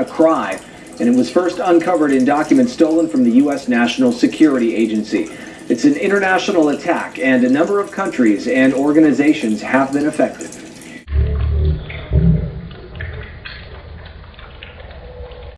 a cry and it was first uncovered in documents stolen from the U.S. National Security Agency. It's an international attack, and a number of countries and organizations have been affected.